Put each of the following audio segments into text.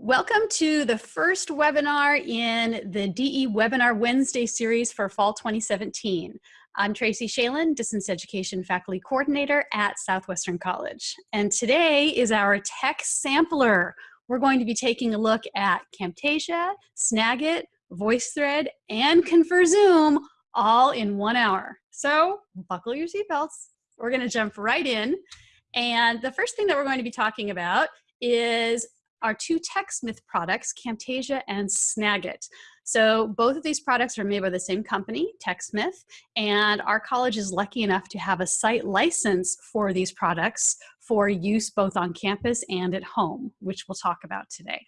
Welcome to the first webinar in the DE Webinar Wednesday series for fall 2017. I'm Tracy Schaelen, Distance Education Faculty Coordinator at Southwestern College. And today is our tech sampler. We're going to be taking a look at Camtasia, Snagit, VoiceThread, and ConferZoom all in one hour. So buckle your seatbelts. We're gonna jump right in. And the first thing that we're going to be talking about is our two TechSmith products, Camtasia and Snagit. So both of these products are made by the same company, TechSmith, and our college is lucky enough to have a site license for these products for use both on campus and at home, which we'll talk about today.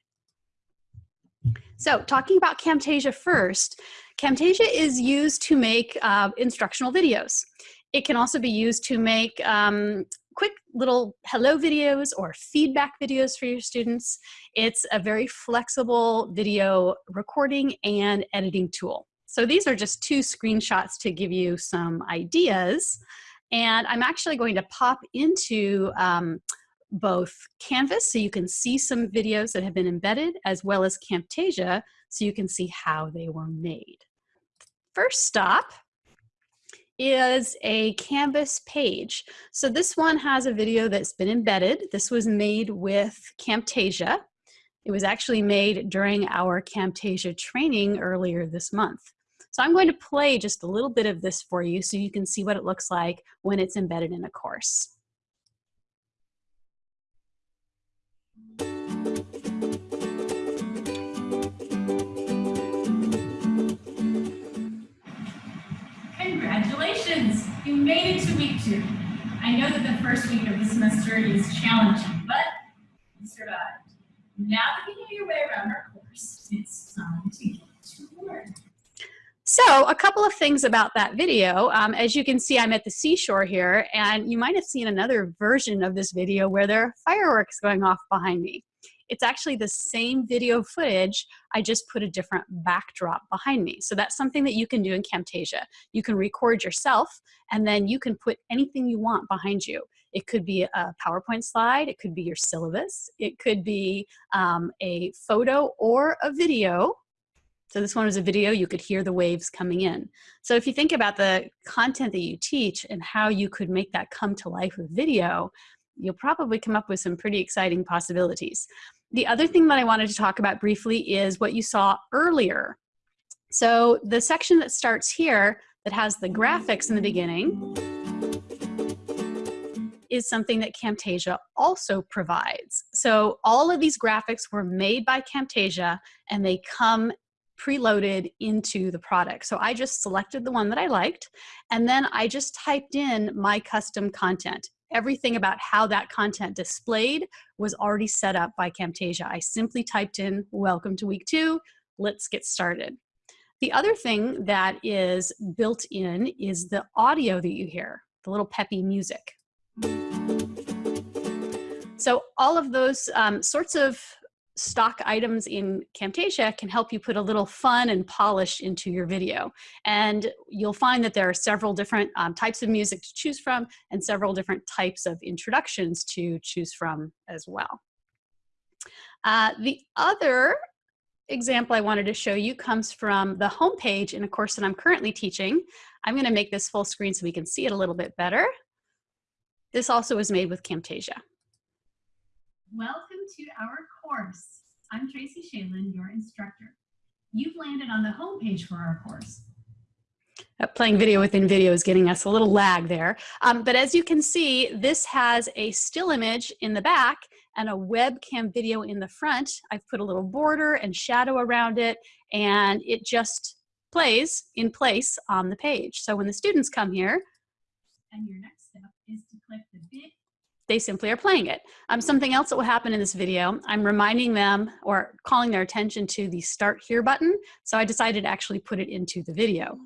So talking about Camtasia first, Camtasia is used to make uh, instructional videos. It can also be used to make um, quick little hello videos or feedback videos for your students. It's a very flexible video recording and editing tool. So these are just two screenshots to give you some ideas. And I'm actually going to pop into um, both Canvas so you can see some videos that have been embedded as well as Camtasia so you can see how they were made. First stop is a Canvas page. So this one has a video that's been embedded. This was made with Camtasia. It was actually made during our Camtasia training earlier this month. So I'm going to play just a little bit of this for you so you can see what it looks like when it's embedded in a course. Congratulations, you made it to week two. I know that the first week of the semester is challenging, but you survived. Now that you know your way around our course, it's time to get to work. So a couple of things about that video. Um, as you can see, I'm at the seashore here, and you might have seen another version of this video where there are fireworks going off behind me. It's actually the same video footage, I just put a different backdrop behind me. So that's something that you can do in Camtasia. You can record yourself and then you can put anything you want behind you. It could be a PowerPoint slide, it could be your syllabus, it could be um, a photo or a video so this one was a video, you could hear the waves coming in. So if you think about the content that you teach and how you could make that come to life with video, you'll probably come up with some pretty exciting possibilities. The other thing that I wanted to talk about briefly is what you saw earlier. So the section that starts here that has the graphics in the beginning is something that Camtasia also provides. So all of these graphics were made by Camtasia and they come preloaded into the product. So I just selected the one that I liked and then I just typed in my custom content everything about how that content displayed was already set up by Camtasia. I simply typed in, welcome to week two, let's get started. The other thing that is built in is the audio that you hear, the little peppy music. So all of those um, sorts of stock items in Camtasia can help you put a little fun and polish into your video. And you'll find that there are several different um, types of music to choose from and several different types of introductions to choose from as well. Uh, the other example I wanted to show you comes from the homepage in a course that I'm currently teaching. I'm gonna make this full screen so we can see it a little bit better. This also was made with Camtasia. Welcome to our course. I'm Tracy Schaelen, your instructor. You've landed on the homepage for our course. Uh, playing video within video is getting us a little lag there. Um, but as you can see, this has a still image in the back and a webcam video in the front. I've put a little border and shadow around it and it just plays in place on the page. So when the students come here, and your next step is to click the big they simply are playing it. Um, something else that will happen in this video, I'm reminding them or calling their attention to the start here button. So I decided to actually put it into the video.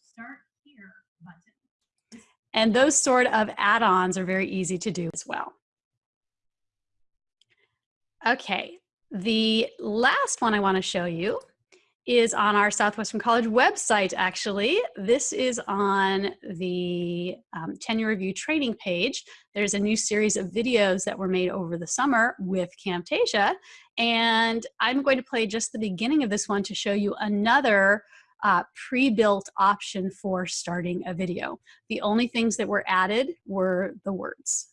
Start here button. And those sort of add-ons are very easy to do as well. Okay, the last one I want to show you is on our Southwestern College website, actually. This is on the um, tenure review training page. There's a new series of videos that were made over the summer with Camtasia, and I'm going to play just the beginning of this one to show you another uh, pre-built option for starting a video. The only things that were added were the words.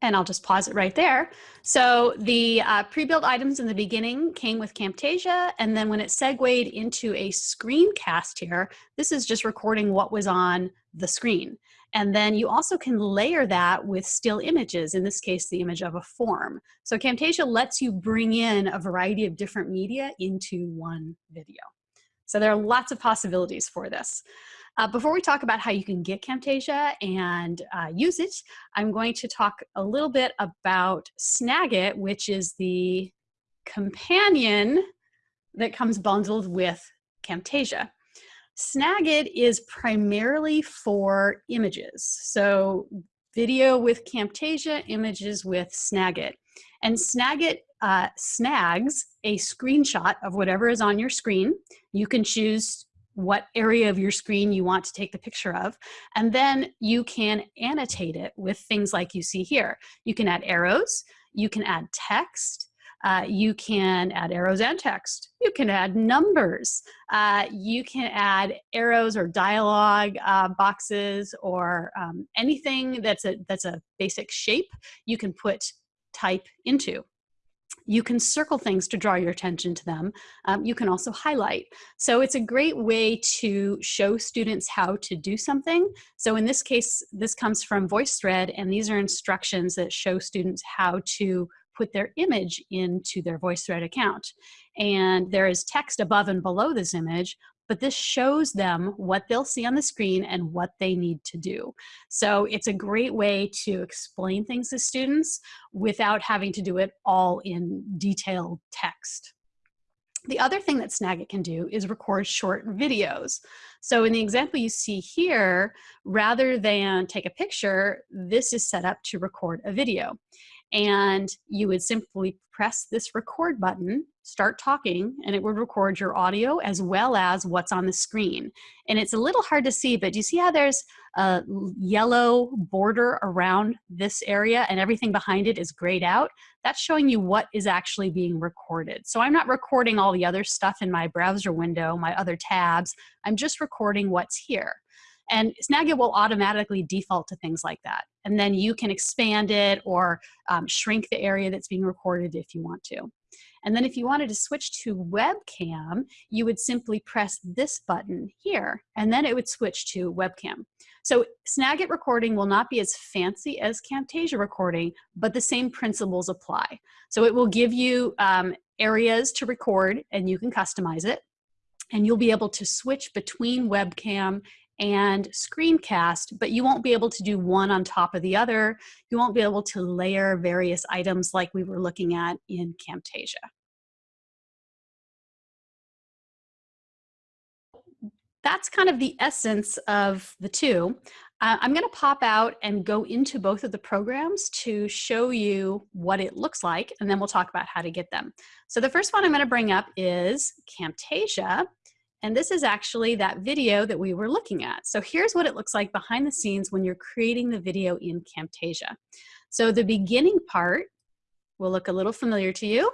And I'll just pause it right there. So the uh, pre-built items in the beginning came with Camtasia, and then when it segued into a screencast here, this is just recording what was on the screen. And then you also can layer that with still images, in this case, the image of a form. So Camtasia lets you bring in a variety of different media into one video. So there are lots of possibilities for this. Uh, before we talk about how you can get Camtasia and uh, use it, I'm going to talk a little bit about Snagit, which is the companion that comes bundled with Camtasia. Snagit is primarily for images. So video with Camtasia, images with Snagit. And Snagit uh, snags a screenshot of whatever is on your screen. You can choose what area of your screen you want to take the picture of. And then you can annotate it with things like you see here. You can add arrows, you can add text, uh, you can add arrows and text. You can add numbers. Uh, you can add arrows or dialogue uh, boxes or um, anything that's a, that's a basic shape you can put type into. You can circle things to draw your attention to them. Um, you can also highlight. So it's a great way to show students how to do something. So in this case, this comes from VoiceThread, and these are instructions that show students how to put their image into their VoiceThread account. And there is text above and below this image, but this shows them what they'll see on the screen and what they need to do. So it's a great way to explain things to students without having to do it all in detailed text. The other thing that Snagit can do is record short videos. So in the example you see here, rather than take a picture, this is set up to record a video and you would simply press this record button, start talking, and it would record your audio as well as what's on the screen. And it's a little hard to see, but do you see how there's a yellow border around this area and everything behind it is grayed out? That's showing you what is actually being recorded. So I'm not recording all the other stuff in my browser window, my other tabs. I'm just recording what's here. And Snagit will automatically default to things like that. And then you can expand it or um, shrink the area that's being recorded if you want to. And then if you wanted to switch to webcam, you would simply press this button here, and then it would switch to webcam. So Snagit recording will not be as fancy as Camtasia recording, but the same principles apply. So it will give you um, areas to record, and you can customize it. And you'll be able to switch between webcam and screencast, but you won't be able to do one on top of the other. You won't be able to layer various items like we were looking at in Camtasia. That's kind of the essence of the two. Uh, I'm going to pop out and go into both of the programs to show you what it looks like, and then we'll talk about how to get them. So the first one I'm going to bring up is Camtasia. And this is actually that video that we were looking at. So here's what it looks like behind the scenes when you're creating the video in Camtasia. So the beginning part will look a little familiar to you.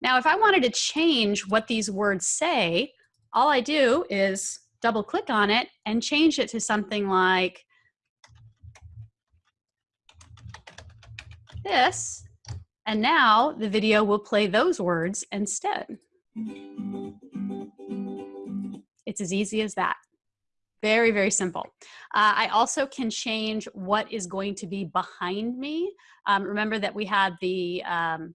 Now, if I wanted to change what these words say, all I do is double click on it and change it to something like this and now the video will play those words instead. It's as easy as that. Very, very simple. Uh, I also can change what is going to be behind me. Um, remember that we had the, um,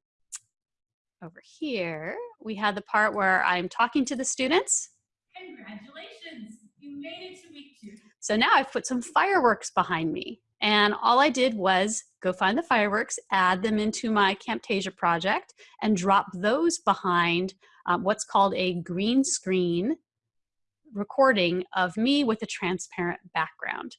over here, we had the part where I'm talking to the students. Congratulations, you made it to week two. So now I've put some fireworks behind me. And all I did was go find the fireworks, add them into my Camtasia project, and drop those behind um, what's called a green screen recording of me with a transparent background.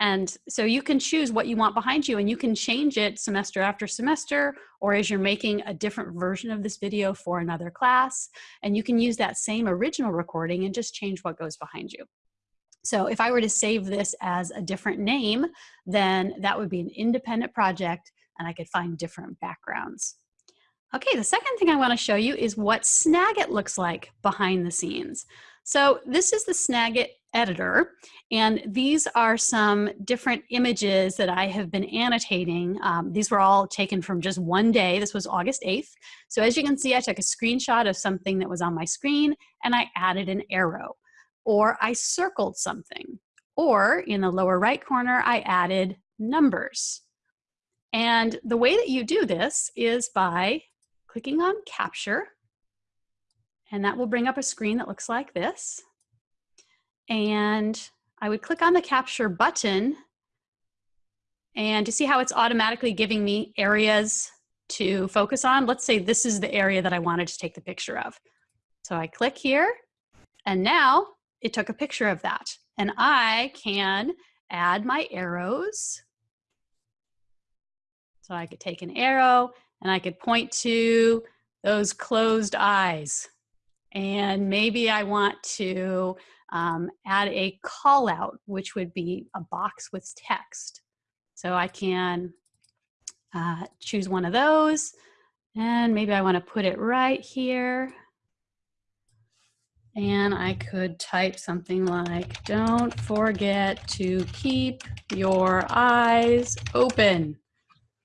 And so you can choose what you want behind you and you can change it semester after semester or as you're making a different version of this video for another class. And you can use that same original recording and just change what goes behind you. So if I were to save this as a different name, then that would be an independent project and I could find different backgrounds. Okay, the second thing I wanna show you is what Snagit looks like behind the scenes. So this is the Snagit editor, and these are some different images that I have been annotating. Um, these were all taken from just one day. This was August 8th. So as you can see, I took a screenshot of something that was on my screen and I added an arrow, or I circled something, or in the lower right corner, I added numbers. And the way that you do this is by clicking on capture and that will bring up a screen that looks like this. And I would click on the capture button and to see how it's automatically giving me areas to focus on. Let's say this is the area that I wanted to take the picture of. So I click here and now it took a picture of that. And I can add my arrows. So I could take an arrow and I could point to those closed eyes. And maybe I want to um, add a call out, which would be a box with text. So I can uh, choose one of those and maybe I want to put it right here. And I could type something like, don't forget to keep your eyes open.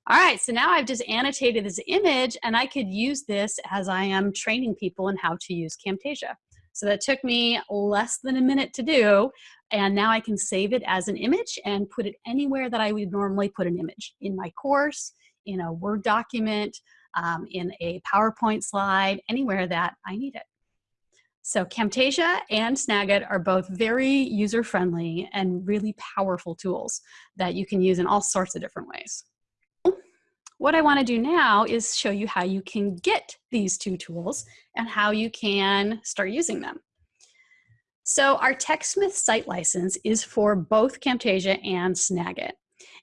All right, so now I've just annotated this image and I could use this as I am training people in how to use Camtasia. So that took me less than a minute to do. And now I can save it as an image and put it anywhere that I would normally put an image in my course, in a Word document, um, in a PowerPoint slide, anywhere that I need it. So Camtasia and Snagit are both very user-friendly and really powerful tools that you can use in all sorts of different ways. What I wanna do now is show you how you can get these two tools and how you can start using them. So our TechSmith site license is for both Camtasia and Snagit.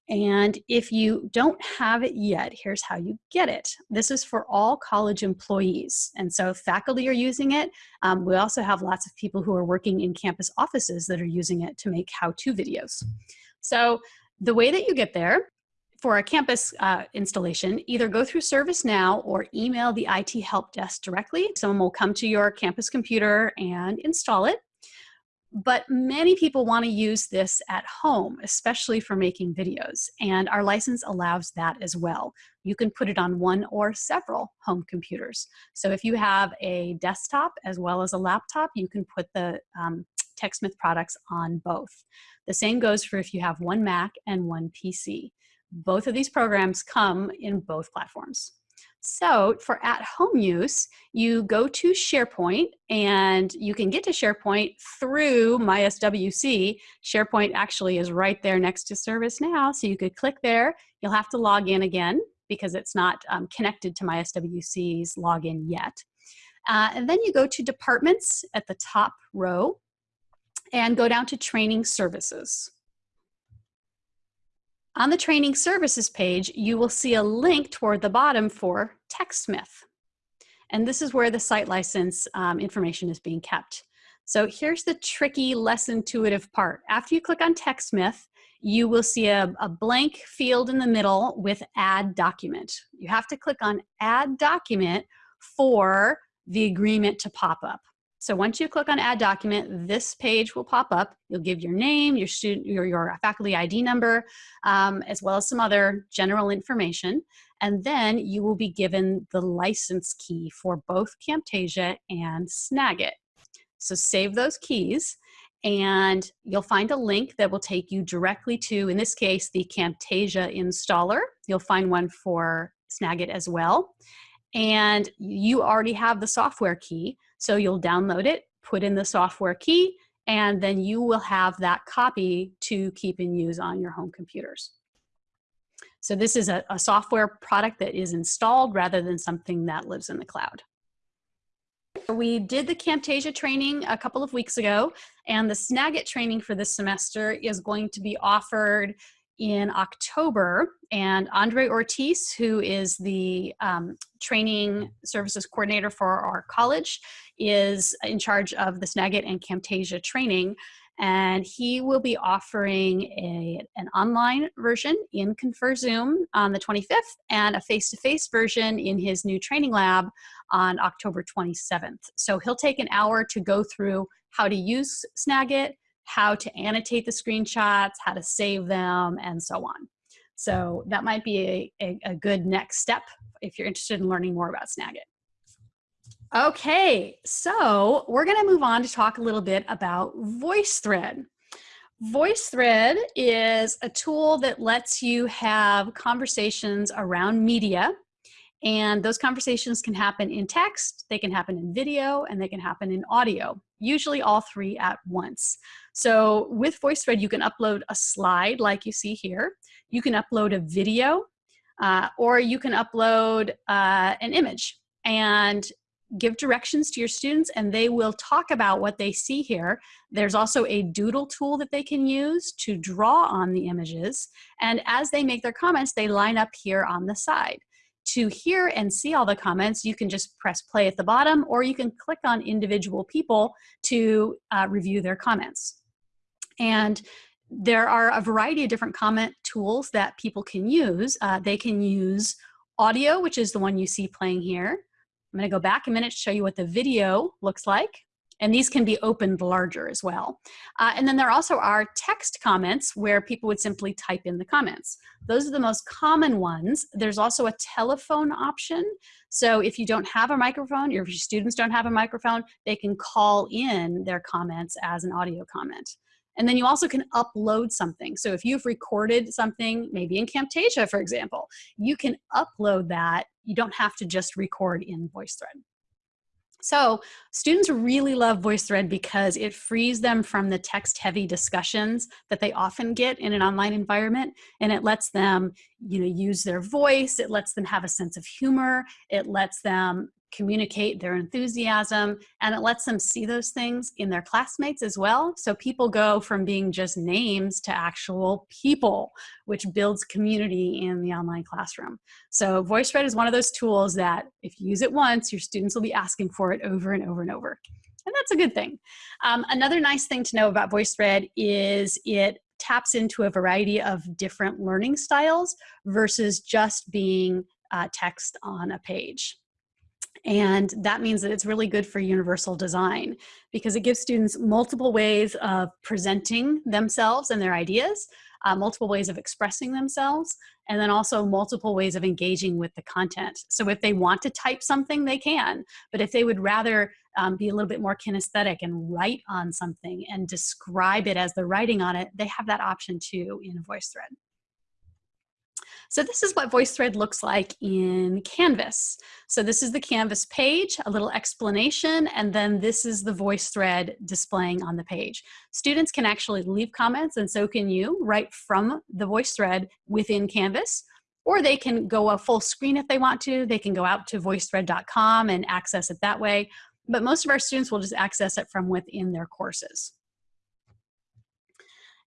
And if you don't have it yet, here's how you get it. This is for all college employees. And so faculty are using it. Um, we also have lots of people who are working in campus offices that are using it to make how-to videos. So the way that you get there for a campus uh, installation, either go through ServiceNow or email the IT help desk directly. Someone will come to your campus computer and install it. But many people want to use this at home, especially for making videos, and our license allows that as well. You can put it on one or several home computers. So if you have a desktop as well as a laptop, you can put the um, TechSmith products on both. The same goes for if you have one Mac and one PC. Both of these programs come in both platforms. So for at-home use, you go to SharePoint and you can get to SharePoint through MySWC. SharePoint actually is right there next to ServiceNow, so you could click there. You'll have to log in again because it's not um, connected to MySWC's login yet. Uh, and then you go to Departments at the top row and go down to Training Services. On the training services page, you will see a link toward the bottom for TechSmith. And this is where the site license um, information is being kept. So here's the tricky, less intuitive part. After you click on TechSmith, you will see a, a blank field in the middle with add document. You have to click on add document for the agreement to pop up. So once you click on add document, this page will pop up. You'll give your name, your student, your, your faculty ID number, um, as well as some other general information. And then you will be given the license key for both Camtasia and Snagit. So save those keys and you'll find a link that will take you directly to, in this case, the Camtasia installer. You'll find one for Snagit as well. And you already have the software key. So you'll download it, put in the software key, and then you will have that copy to keep and use on your home computers. So this is a, a software product that is installed rather than something that lives in the cloud. We did the Camtasia training a couple of weeks ago, and the Snagit training for this semester is going to be offered in October. And Andre Ortiz, who is the um, training services coordinator for our college, is in charge of the Snagit and Camtasia training and he will be offering a, an online version in Confer Zoom on the 25th and a face-to-face -face version in his new training lab on October 27th. So he'll take an hour to go through how to use Snagit, how to annotate the screenshots, how to save them, and so on. So that might be a, a, a good next step if you're interested in learning more about Snagit. Okay, so we're gonna move on to talk a little bit about VoiceThread. VoiceThread is a tool that lets you have conversations around media and those conversations can happen in text, they can happen in video, and they can happen in audio, usually all three at once. So with VoiceThread, you can upload a slide like you see here. You can upload a video, uh, or you can upload uh, an image. And give directions to your students and they will talk about what they see here. There's also a doodle tool that they can use to draw on the images. And as they make their comments, they line up here on the side. To hear and see all the comments, you can just press play at the bottom or you can click on individual people to uh, review their comments. And there are a variety of different comment tools that people can use. Uh, they can use audio, which is the one you see playing here. I'm gonna go back a minute to show you what the video looks like. And these can be opened larger as well. Uh, and then there also are text comments where people would simply type in the comments. Those are the most common ones. There's also a telephone option. So if you don't have a microphone, or if your students don't have a microphone, they can call in their comments as an audio comment. And then you also can upload something. So if you've recorded something, maybe in Camtasia, for example, you can upload that. You don't have to just record in VoiceThread. So students really love VoiceThread because it frees them from the text-heavy discussions that they often get in an online environment, and it lets them, you know, use their voice. It lets them have a sense of humor. It lets them communicate their enthusiasm, and it lets them see those things in their classmates as well. So people go from being just names to actual people, which builds community in the online classroom. So VoiceThread is one of those tools that if you use it once, your students will be asking for it over and over and over. And that's a good thing. Um, another nice thing to know about VoiceThread is it taps into a variety of different learning styles versus just being uh, text on a page. And that means that it's really good for universal design because it gives students multiple ways of presenting themselves and their ideas, uh, multiple ways of expressing themselves, and then also multiple ways of engaging with the content. So if they want to type something, they can. But if they would rather um, be a little bit more kinesthetic and write on something and describe it as they're writing on it, they have that option too in VoiceThread. So this is what VoiceThread looks like in Canvas. So this is the Canvas page, a little explanation, and then this is the VoiceThread displaying on the page. Students can actually leave comments, and so can you, right from the VoiceThread within Canvas or they can go a full screen if they want to. They can go out to voicethread.com and access it that way. But most of our students will just access it from within their courses.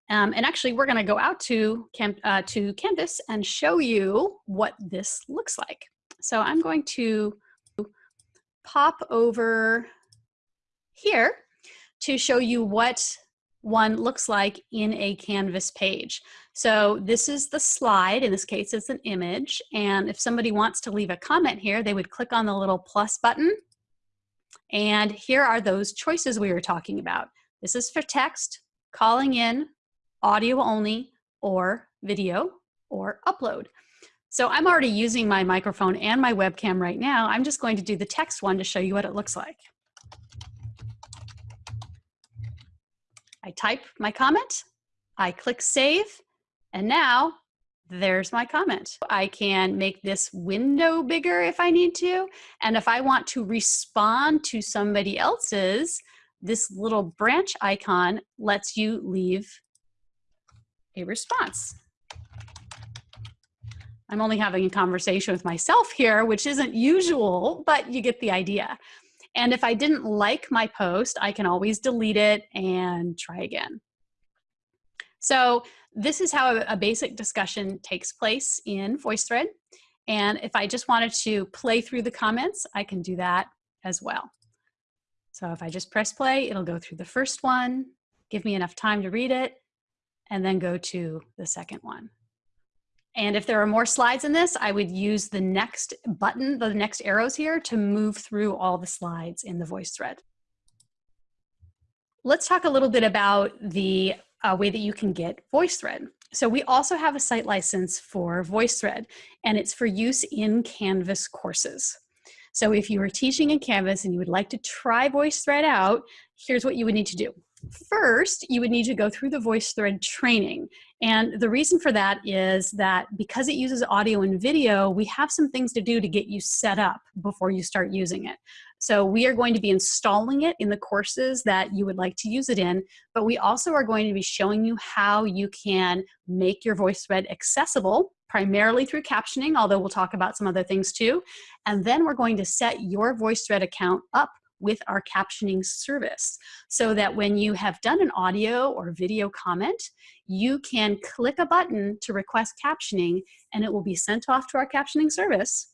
Um, and actually, we're going to go out to, uh, to Canvas and show you what this looks like. So I'm going to pop over here to show you what one looks like in a Canvas page. So this is the slide. In this case, it's an image. And if somebody wants to leave a comment here, they would click on the little plus button. And here are those choices we were talking about. This is for text, calling in, audio only, or video, or upload. So I'm already using my microphone and my webcam right now. I'm just going to do the text one to show you what it looks like. I type my comment, I click save, and now there's my comment. I can make this window bigger if I need to. And if I want to respond to somebody else's, this little branch icon lets you leave a response. I'm only having a conversation with myself here, which isn't usual, but you get the idea. And if I didn't like my post, I can always delete it and try again. So this is how a, basic discussion takes place in VoiceThread. And if I just wanted to play through the comments, I can do that as well. So if I just press play, it'll go through the first one, give me enough time to read it, and then go to the second one. And if there are more slides in this, I would use the next button, the next arrows here to move through all the slides in the VoiceThread. Let's talk a little bit about the uh, way that you can get VoiceThread. So we also have a site license for VoiceThread, and it's for use in Canvas courses. So if you are teaching in Canvas and you would like to try VoiceThread out, here's what you would need to do. First, you would need to go through the VoiceThread training. And the reason for that is that because it uses audio and video, we have some things to do to get you set up before you start using it. So we are going to be installing it in the courses that you would like to use it in, but we also are going to be showing you how you can make your VoiceThread accessible primarily through captioning, although we'll talk about some other things too. And then we're going to set your VoiceThread account up with our captioning service so that when you have done an audio or video comment, you can click a button to request captioning and it will be sent off to our captioning service.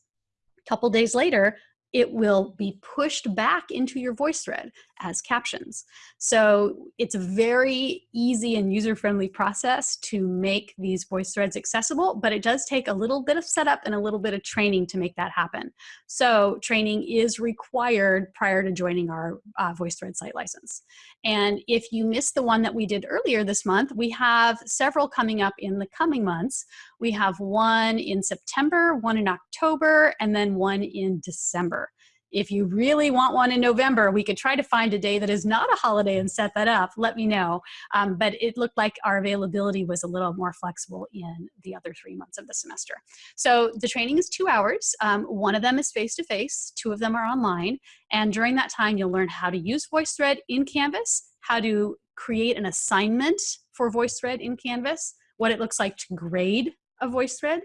A couple days later, it will be pushed back into your VoiceThread as captions. So it's a very easy and user-friendly process to make these VoiceThreads accessible, but it does take a little bit of setup and a little bit of training to make that happen. So training is required prior to joining our uh, VoiceThread site license. And if you missed the one that we did earlier this month, we have several coming up in the coming months. We have one in September, one in October, and then one in December. If you really want one in November, we could try to find a day that is not a holiday and set that up. Let me know. Um, but it looked like our availability was a little more flexible in the other three months of the semester. So the training is two hours. Um, one of them is face-to-face, -face, two of them are online. And during that time, you'll learn how to use VoiceThread in Canvas, how to create an assignment for VoiceThread in Canvas, what it looks like to grade a VoiceThread,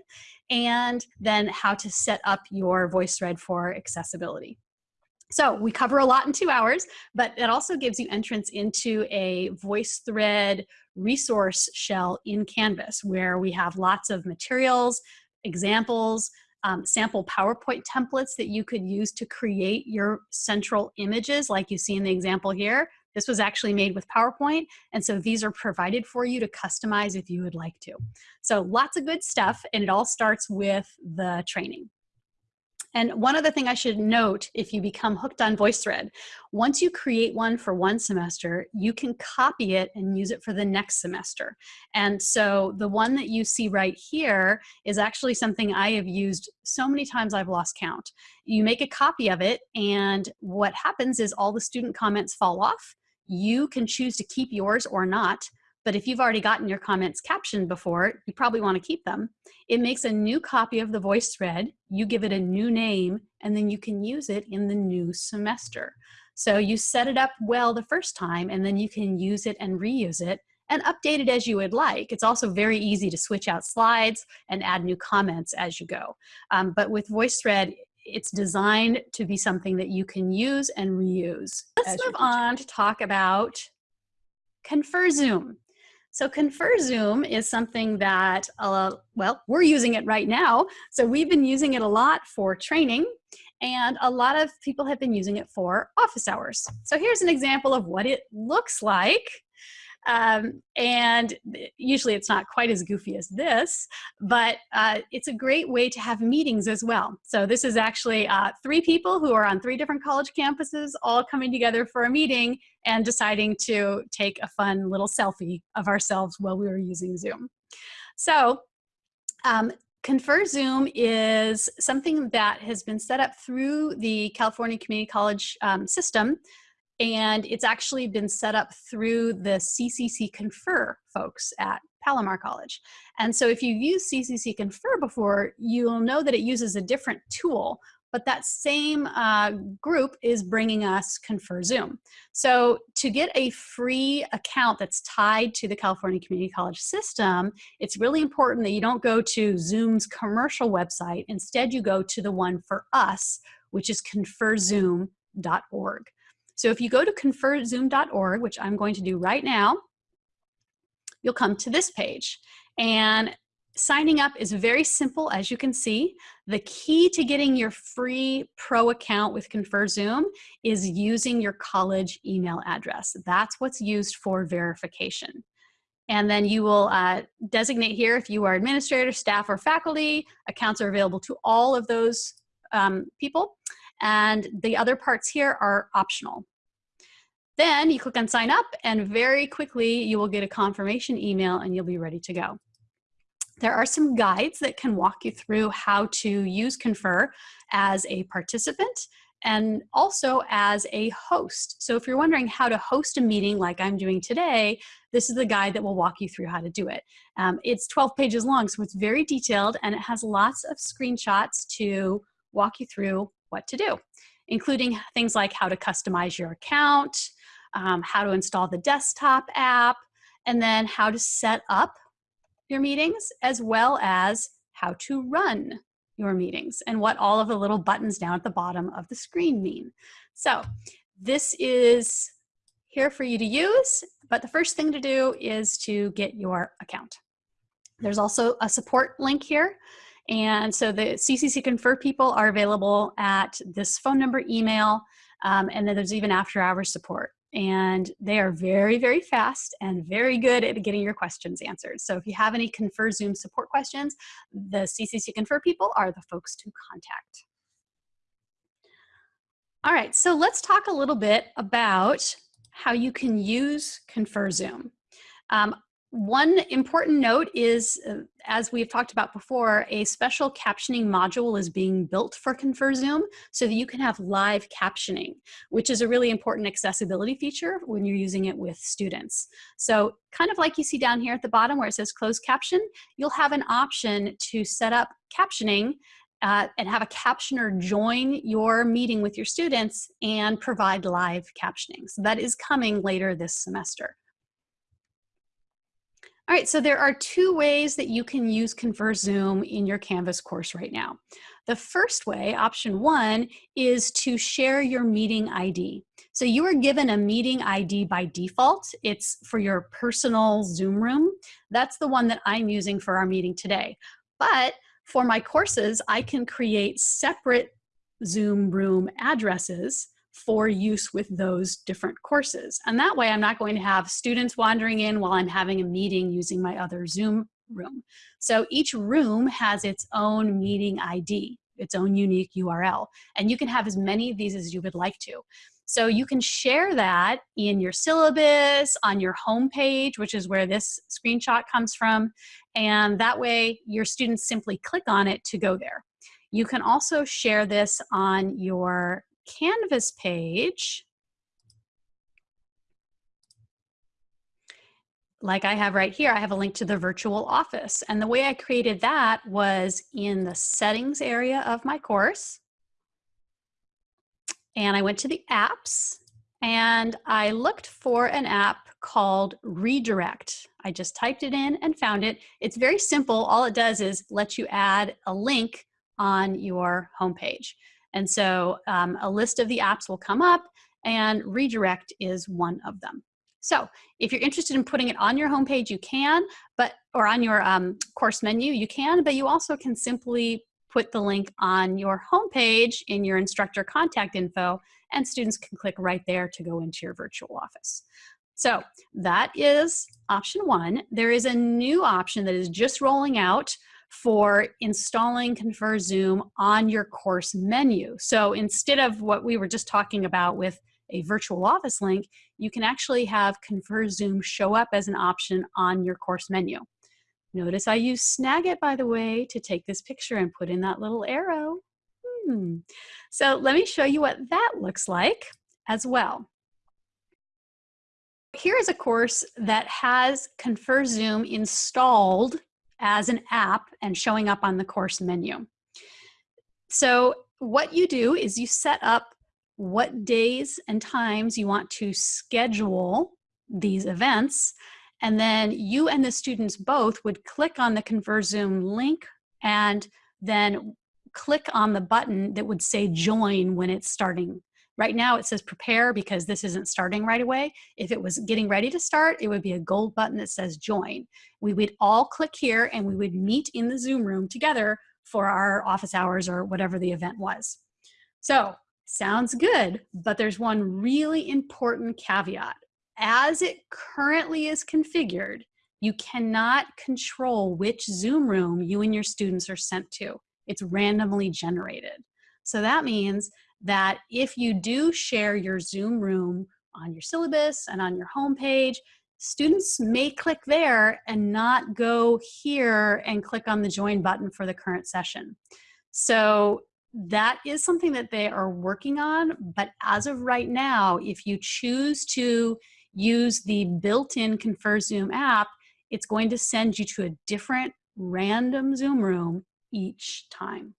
and then how to set up your VoiceThread for accessibility. So we cover a lot in two hours, but it also gives you entrance into a VoiceThread resource shell in Canvas where we have lots of materials, examples, um, sample PowerPoint templates that you could use to create your central images like you see in the example here. This was actually made with PowerPoint, and so these are provided for you to customize if you would like to. So lots of good stuff, and it all starts with the training. And one other thing I should note, if you become hooked on VoiceThread, once you create one for one semester, you can copy it and use it for the next semester. And so the one that you see right here is actually something I have used so many times I've lost count. You make a copy of it, and what happens is all the student comments fall off. You can choose to keep yours or not, but if you've already gotten your comments captioned before, you probably want to keep them. It makes a new copy of the VoiceThread, you give it a new name, and then you can use it in the new semester. So you set it up well the first time, and then you can use it and reuse it and update it as you would like. It's also very easy to switch out slides and add new comments as you go. Um, but with VoiceThread, it's designed to be something that you can use and reuse. Let's move on to talk about ConferZoom. So ConferZoom is something that, uh, well, we're using it right now. So we've been using it a lot for training and a lot of people have been using it for office hours. So here's an example of what it looks like um, and usually it's not quite as goofy as this, but uh, it's a great way to have meetings as well. So this is actually uh, three people who are on three different college campuses all coming together for a meeting and deciding to take a fun little selfie of ourselves while we were using Zoom. So um, Confer Zoom is something that has been set up through the California Community College um, system and it's actually been set up through the CCC Confer folks at Palomar College. And so if you've used CCC Confer before, you'll know that it uses a different tool but that same uh, group is bringing us Confer Zoom. So to get a free account that's tied to the California Community College system, it's really important that you don't go to Zoom's commercial website. Instead, you go to the one for us, which is conferzoom.org. So if you go to conferzoom.org, which I'm going to do right now, you'll come to this page. And signing up is very simple, as you can see. The key to getting your free pro account with ConferZoom is using your college email address. That's what's used for verification. And then you will uh, designate here if you are administrator, staff, or faculty. Accounts are available to all of those um, people. And the other parts here are optional. Then you click on sign up and very quickly you will get a confirmation email and you'll be ready to go. There are some guides that can walk you through how to use Confer as a participant and also as a host. So if you're wondering how to host a meeting like I'm doing today, this is the guide that will walk you through how to do it. Um, it's 12 pages long, so it's very detailed and it has lots of screenshots to walk you through what to do, including things like how to customize your account, um, how to install the desktop app, and then how to set up your meetings, as well as how to run your meetings and what all of the little buttons down at the bottom of the screen mean. So this is here for you to use, but the first thing to do is to get your account. There's also a support link here. And so the CCC Confer people are available at this phone number, email, um, and then there's even after hours support and they are very, very fast and very good at getting your questions answered. So if you have any Confer Zoom support questions, the CCC Confer people are the folks to contact. All right, so let's talk a little bit about how you can use Confer Zoom. Um, one important note is, uh, as we've talked about before, a special captioning module is being built for Confer Zoom so that you can have live captioning, which is a really important accessibility feature when you're using it with students. So kind of like you see down here at the bottom where it says closed caption, you'll have an option to set up captioning uh, and have a captioner join your meeting with your students and provide live captioning. So that is coming later this semester. All right, so there are two ways that you can use Confer Zoom in your Canvas course right now. The first way, option one, is to share your meeting ID. So you are given a meeting ID by default. It's for your personal Zoom room. That's the one that I'm using for our meeting today. But for my courses, I can create separate Zoom room addresses for use with those different courses. And that way I'm not going to have students wandering in while I'm having a meeting using my other Zoom room. So each room has its own meeting ID, its own unique URL, and you can have as many of these as you would like to. So you can share that in your syllabus, on your homepage, which is where this screenshot comes from, and that way your students simply click on it to go there. You can also share this on your Canvas page, like I have right here, I have a link to the virtual office. And the way I created that was in the settings area of my course. And I went to the apps and I looked for an app called Redirect. I just typed it in and found it. It's very simple. All it does is let you add a link on your homepage. And so um, a list of the apps will come up and redirect is one of them. So if you're interested in putting it on your homepage, you can, but or on your um, course menu, you can, but you also can simply put the link on your homepage in your instructor contact info and students can click right there to go into your virtual office. So that is option one. There is a new option that is just rolling out for installing Confer Zoom on your course menu. So instead of what we were just talking about with a virtual office link, you can actually have Confer Zoom show up as an option on your course menu. Notice I use Snagit, by the way, to take this picture and put in that little arrow. Hmm. So let me show you what that looks like as well. Here is a course that has Confer Zoom installed as an app and showing up on the course menu. So what you do is you set up what days and times you want to schedule these events. And then you and the students both would click on the ConferZoom link and then click on the button that would say join when it's starting. Right now it says prepare because this isn't starting right away. If it was getting ready to start, it would be a gold button that says join. We would all click here and we would meet in the Zoom room together for our office hours or whatever the event was. So sounds good, but there's one really important caveat. As it currently is configured, you cannot control which Zoom room you and your students are sent to. It's randomly generated. So that means that if you do share your Zoom room on your syllabus and on your homepage, students may click there and not go here and click on the join button for the current session. So that is something that they are working on, but as of right now, if you choose to use the built-in ConferZoom app, it's going to send you to a different random Zoom room each time.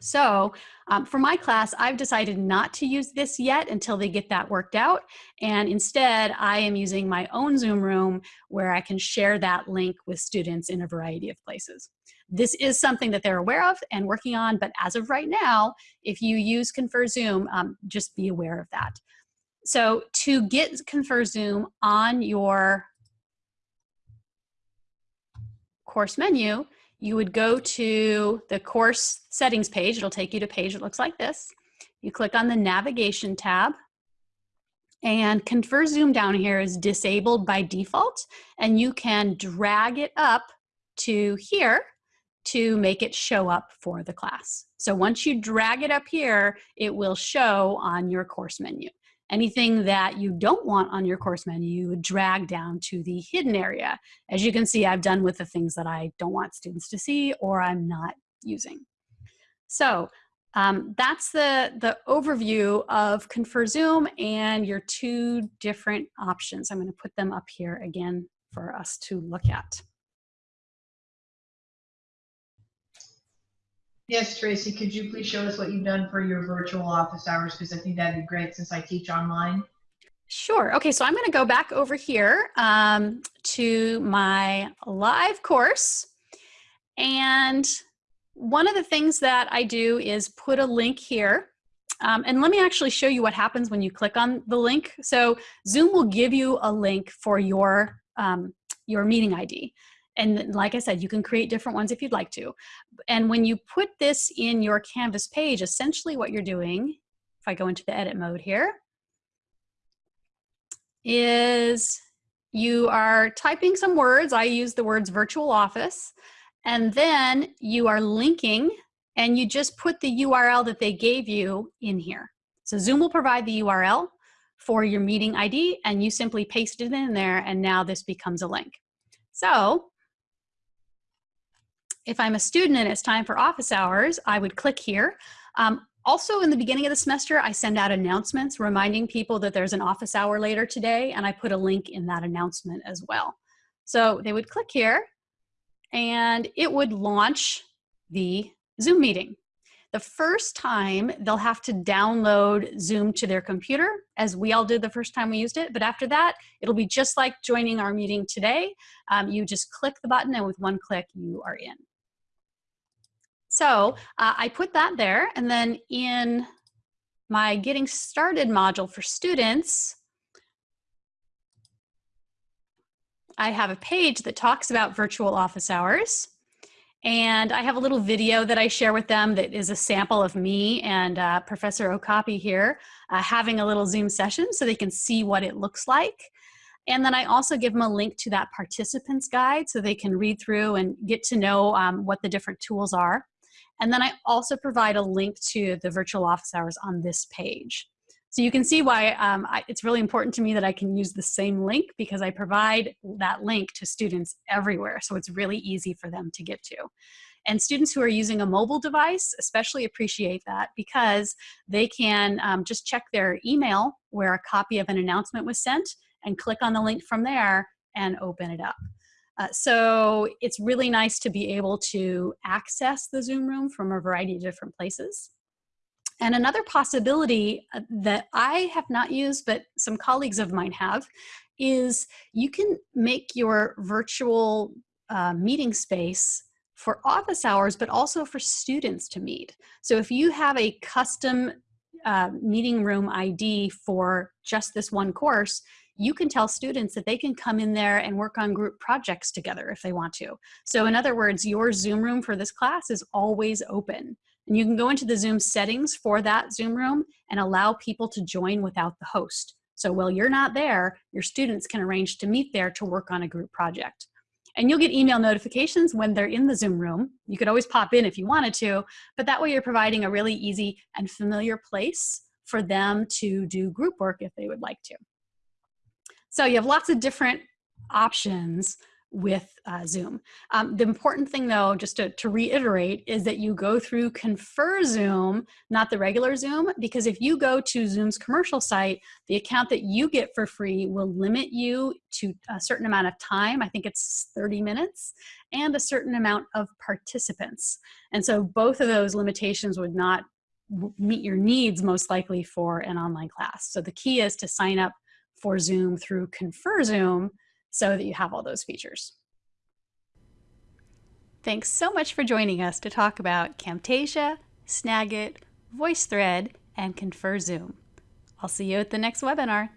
So um, for my class, I've decided not to use this yet until they get that worked out. And instead, I am using my own Zoom room where I can share that link with students in a variety of places. This is something that they're aware of and working on, but as of right now, if you use ConferZoom, um, just be aware of that. So to get ConferZoom on your course menu, you would go to the course settings page. It'll take you to a page that looks like this. You click on the navigation tab and ConferZoom down here is disabled by default and you can drag it up to here to make it show up for the class. So once you drag it up here, it will show on your course menu. Anything that you don't want on your course menu, you would drag down to the hidden area. As you can see, I've done with the things that I don't want students to see or I'm not using. So um, that's the, the overview of ConferZoom and your two different options. I'm gonna put them up here again for us to look at. Yes, Tracy, could you please show us what you've done for your virtual office hours? Because I think that'd be great since I teach online. Sure. Okay, so I'm going to go back over here um, to my live course. And one of the things that I do is put a link here. Um, and let me actually show you what happens when you click on the link. So Zoom will give you a link for your, um, your meeting ID. And like I said, you can create different ones if you'd like to. And when you put this in your Canvas page, essentially what you're doing, if I go into the edit mode here, is you are typing some words. I use the words virtual office. And then you are linking and you just put the URL that they gave you in here. So Zoom will provide the URL for your meeting ID and you simply paste it in there and now this becomes a link. So if I'm a student and it's time for office hours, I would click here. Um, also, in the beginning of the semester, I send out announcements reminding people that there's an office hour later today, and I put a link in that announcement as well. So they would click here, and it would launch the Zoom meeting. The first time, they'll have to download Zoom to their computer, as we all did the first time we used it. But after that, it'll be just like joining our meeting today. Um, you just click the button, and with one click, you are in. So uh, I put that there and then in my getting started module for students, I have a page that talks about virtual office hours. And I have a little video that I share with them that is a sample of me and uh, Professor Okapi here uh, having a little Zoom session so they can see what it looks like. And then I also give them a link to that participants guide so they can read through and get to know um, what the different tools are. And then I also provide a link to the virtual office hours on this page. So you can see why um, I, it's really important to me that I can use the same link because I provide that link to students everywhere. So it's really easy for them to get to. And students who are using a mobile device especially appreciate that because they can um, just check their email where a copy of an announcement was sent and click on the link from there and open it up. Uh, so it's really nice to be able to access the Zoom room from a variety of different places. And another possibility uh, that I have not used, but some colleagues of mine have, is you can make your virtual uh, meeting space for office hours, but also for students to meet. So if you have a custom uh, meeting room ID for just this one course, you can tell students that they can come in there and work on group projects together if they want to. So in other words, your Zoom room for this class is always open. And you can go into the Zoom settings for that Zoom room and allow people to join without the host. So while you're not there, your students can arrange to meet there to work on a group project. And you'll get email notifications when they're in the Zoom room. You could always pop in if you wanted to, but that way you're providing a really easy and familiar place for them to do group work if they would like to. So you have lots of different options with uh, Zoom. Um, the important thing though, just to, to reiterate, is that you go through ConferZoom, not the regular Zoom, because if you go to Zoom's commercial site, the account that you get for free will limit you to a certain amount of time, I think it's 30 minutes, and a certain amount of participants. And so both of those limitations would not meet your needs most likely for an online class. So the key is to sign up for Zoom through ConferZoom so that you have all those features. Thanks so much for joining us to talk about Camtasia, Snagit, VoiceThread, and Confer Zoom. I'll see you at the next webinar.